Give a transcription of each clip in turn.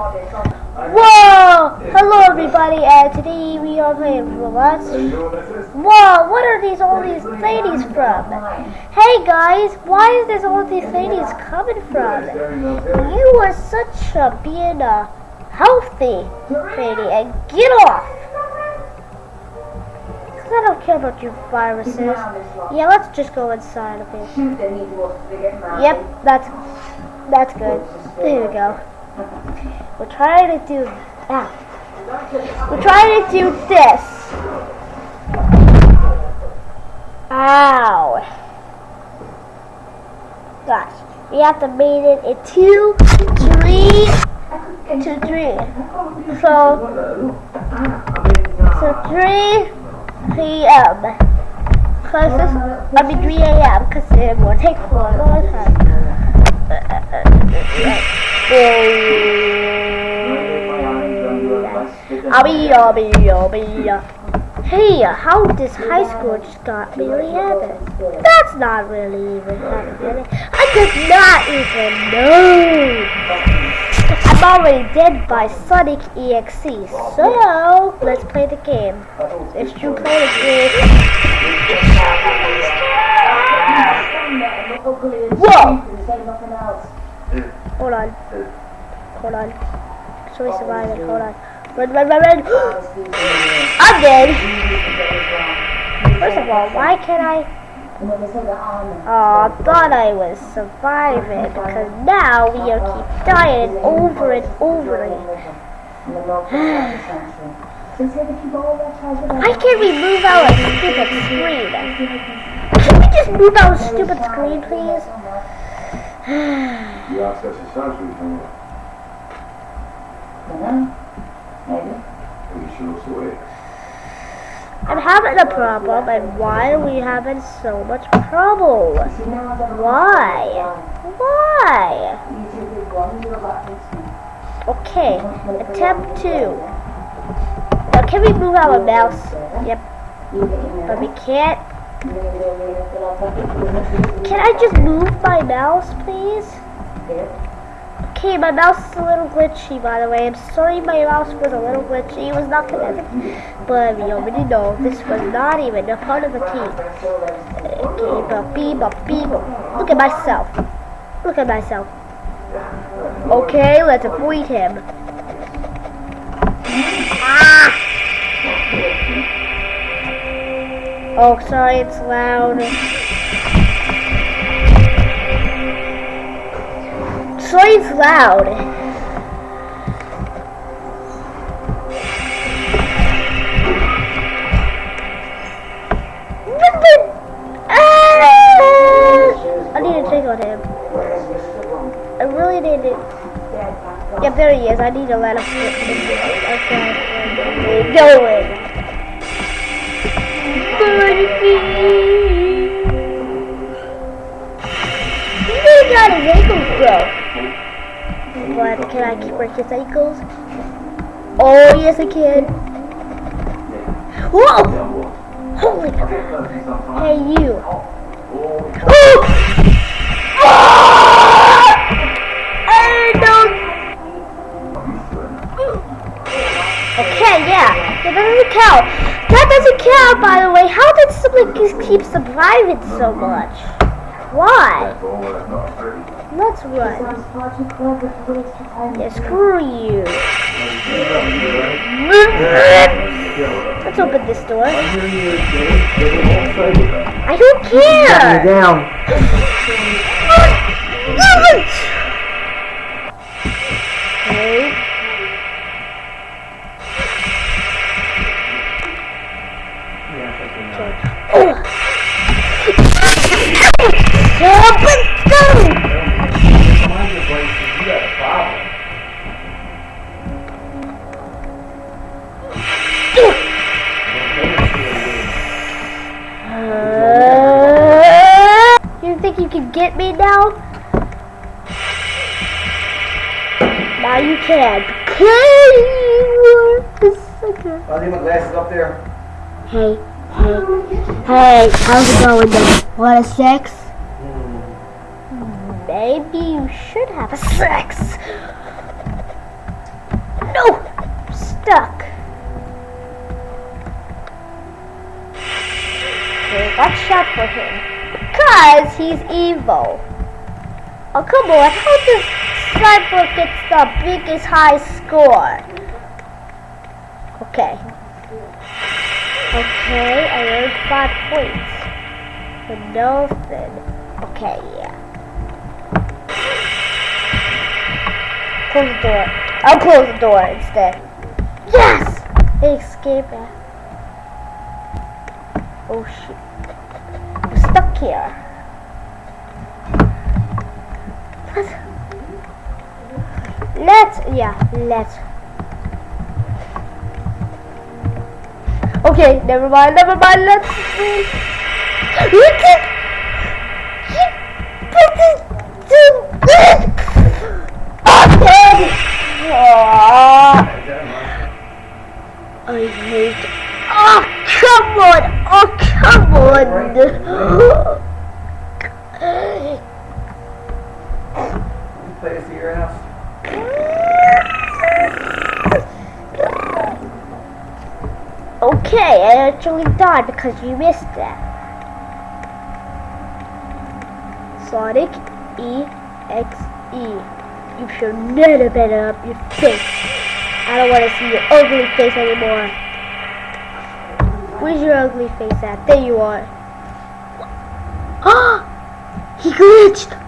Whoa! Hello everybody, and today we are playing Roblox. Whoa! What are these all these ladies from? Hey guys, why is this all these ladies coming from? You are such a being a healthy lady, and get off! I don't care about your viruses. Yeah, let's just go inside, okay? Yep, that's that's good. There we go. We're trying to do ah. We're trying to do this. Ow. Gosh. We have to make it in two, three, three. So, so three p.m. Cause this, I mean 3 a.m. Cause it will take a long time. I'll be, I'll be, I'll be. Hey, how this high school just got really heaven? That's not really even happening. I did not even know. I'm already dead by Sonic EXE. So, let's play the game. If you play the game. Whoa! Hold on. Hold on. Should we survive it? Hold on. Run, run, run, run! I'm dead! First of all, why can't I... Oh, I thought I was surviving because now we are keep dying over and over again. Why can't we move our stupid screen? Can we just move our stupid screen, please? Ja, zes is thuis weer I'm having a problem, and why are we having so much trouble? Why? Why? Okay, attempt two. Now, can we move our mouse? Yep, but we can't. Can I just move my mouse, please? Okay, my mouse is a little glitchy, by the way. I'm sorry my mouse was a little glitchy. It was not connected. But we already know this was not even a part of the team. Okay, but beep, but. Look at myself. Look at myself. Okay, let's avoid him. Ah! Oh, sorry, it's loud. It's loud. Ah! I need to check on him. I really need to. Yep, there he is. I need to let him. Okay. Going. He got his ankles broke. But can I keep break his ankles? Oh yes I can. Whoa! Holy crap! Hey you! Oh! I don't. Okay, yeah, that doesn't count. That doesn't count, by the way. How did just keep surviving so much? Why? Let's run. Yeah, screw you. Let's open this door. I don't care. down. Okay. Oh. Now you can. Okay. Okay. I'll leave my glasses up there. Hey, hey, hey, how's it going then? Want a sex? Hmm. Maybe you should have a sex. No! Stuck. Okay, watch out for him. Because he's evil. Oh, come on. How does Sniper get the biggest high score? Okay. Okay, I earned five points. For nothing. Okay, yeah. Close the door. I'll close the door instead. Yes! Escape. it. Oh shit. I'm stuck here. Let's, let's yeah, let's. Okay, never mind, never mind, let's Look at I hate. Oh, come on! Oh, come on! Okay, I actually died because you missed that. Sonic EXE. You should never better up your face. I don't want to see your ugly face anymore. Where's your ugly face at? There you are. Ah! he glitched!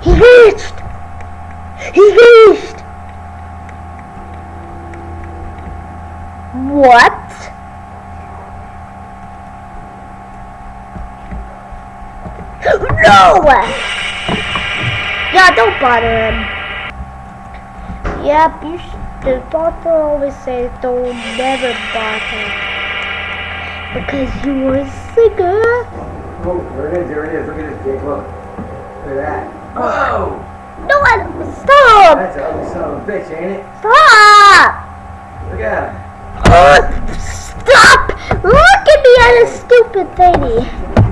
He glitched! He glitched! What? No! Yeah, don't bother him. Yep, you should. The doctor always says don't never bother. Because you are sicker. Oh, there it is, there it is. Look at this, Jake. Look. Look at that. Whoa! No one, stop! That's an ugly son of a bitch, ain't it? Stop! Look at him. Ugh, stop! Look at me at a stupid thingy.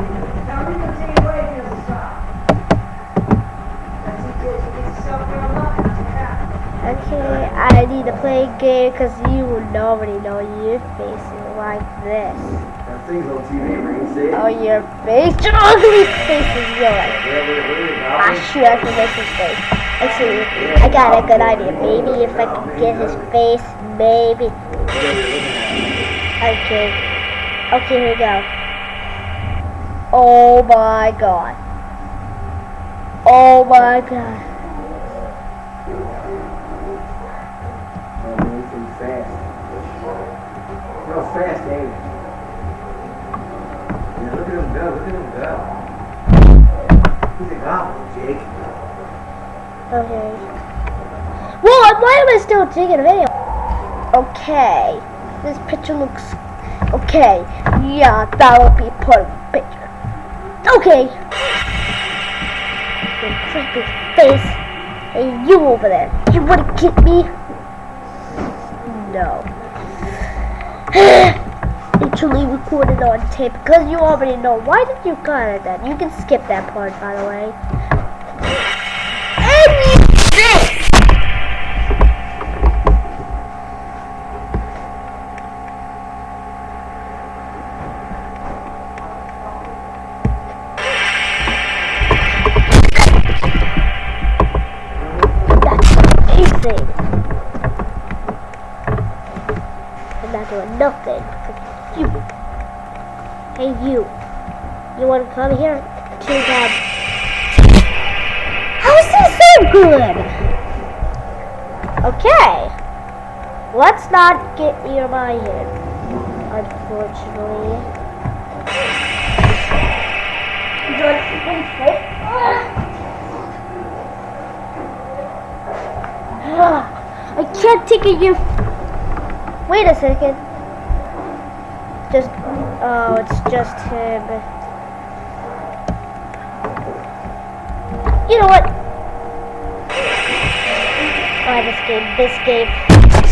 Okay, I need to play a game because you will nobody know your face is like this. That thing's on TV, where you see it. Oh, your face, your ugly face is yours. At- look Ah, shoot, I can make his face. Actually, I got a good idea. Maybe if I can get his face, maybe. Look at it, look at it. Okay. Okay, here we go. Oh my god. Oh my god. Oh, man, he's pretty fast. Real fast, ain't he? Yeah, look at him go, look at him go. He's a goblin, Jake. Okay. Well, why am I still taking a video? Okay. This picture looks... Okay. Yeah, that'll be part of the picture. Okay. Your creepy face. Hey, you over there. You wanna get me? No. Actually recorded on tape because you already know. Why did you cut it then? You can skip that part, by the way. Nothing. You. Hey, you. You want to come here? Too bad. How is this so good? Okay. Let's not get near my head. Unfortunately. I can't take it. You. Wait a second. Just. Oh, it's just him. You know what? Oh, this game. This game.